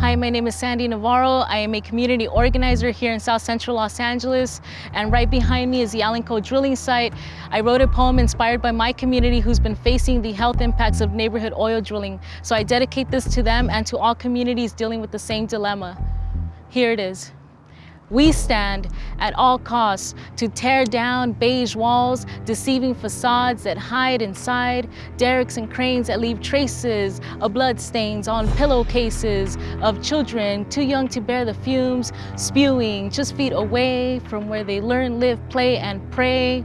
Hi, my name is Sandy Navarro. I am a community organizer here in South Central Los Angeles. And right behind me is the AllenCo drilling site. I wrote a poem inspired by my community who's been facing the health impacts of neighborhood oil drilling. So I dedicate this to them and to all communities dealing with the same dilemma. Here it is. We stand at all costs to tear down beige walls, deceiving facades that hide inside, derricks and cranes that leave traces of bloodstains on pillowcases of children too young to bear the fumes, spewing just feet away from where they learn, live, play, and pray.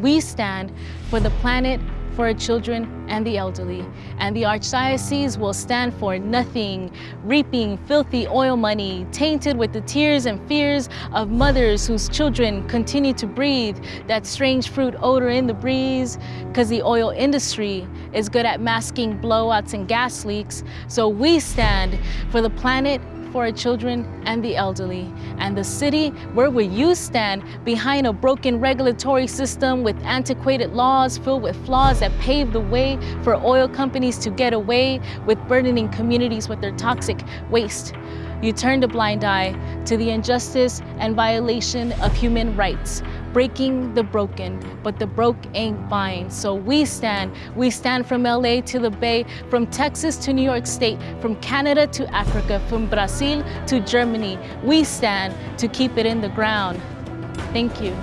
We stand for the planet for our children and the elderly. And the Archdiocese will stand for nothing, reaping filthy oil money, tainted with the tears and fears of mothers whose children continue to breathe that strange fruit odor in the breeze, because the oil industry is good at masking blowouts and gas leaks. So we stand for the planet for our children and the elderly. And the city, where will you stand behind a broken regulatory system with antiquated laws filled with flaws that pave the way for oil companies to get away with burdening communities with their toxic waste? You turned a blind eye to the injustice and violation of human rights, breaking the broken, but the broke ain't buying. So we stand, we stand from LA to the Bay, from Texas to New York State, from Canada to Africa, from Brazil to Germany. We stand to keep it in the ground. Thank you.